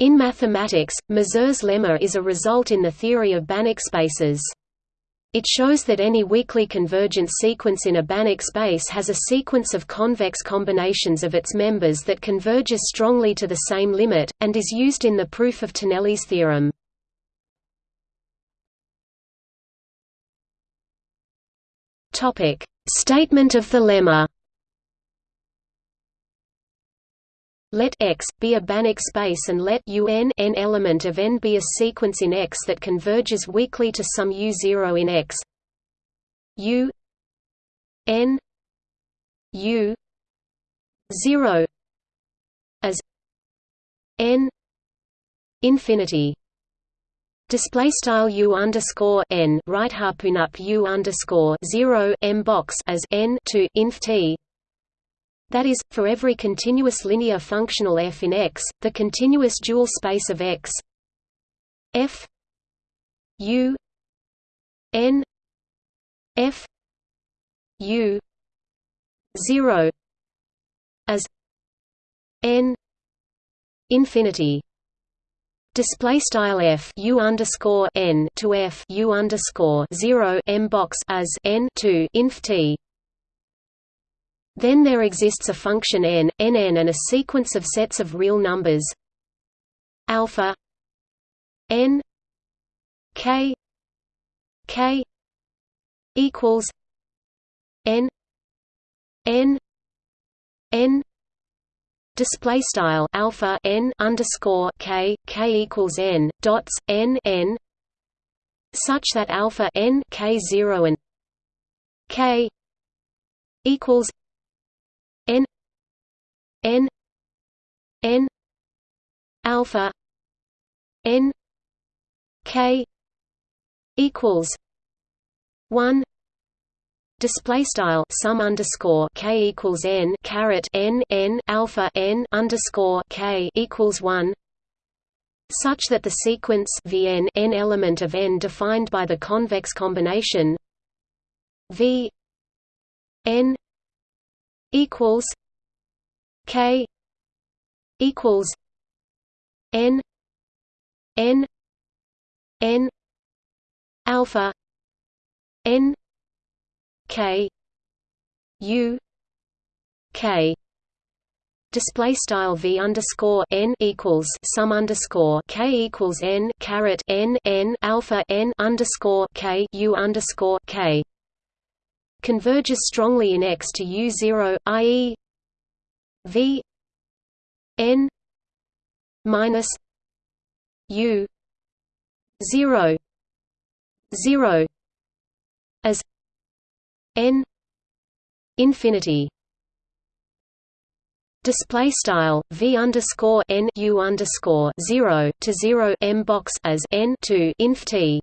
In mathematics, Mazur's lemma is a result in the theory of Banach spaces. It shows that any weakly convergent sequence in a Banach space has a sequence of convex combinations of its members that converges strongly to the same limit, and is used in the proof of Tonelli's theorem. Statement of the lemma Let X be a Banach space and let UN n element of n be a sequence in X that converges weakly to some U0 in X. U n U 0 as n infinity Display style u underscore n right harpoon up u underscore zero m box as n to inf t that is, for every continuous linear functional f in X, the continuous dual space of X f u n f u 0 as n infinity. Display style f u underscore n to f u underscore 0 m box as n to inf t then there exists a function n, nn and a sequence of sets of real numbers. Alpha n k k equals n n n display style alpha n underscore k k equals n dots n n such that alpha n k zero and k equals n n alpha n k equals 1 Display style sum underscore k equals n caret n n alpha n underscore k equals one, such that the sequence vn n element of n defined by the convex combination v n equals K equals N N N alpha N K U K display style v underscore n equals sum underscore k equals n caret n n alpha n underscore k u underscore k converges strongly in X to U0, i.e. V n minus U 0 0 as n infinity. Display style v underscore n u underscore 0 to 0 m box as n to inf t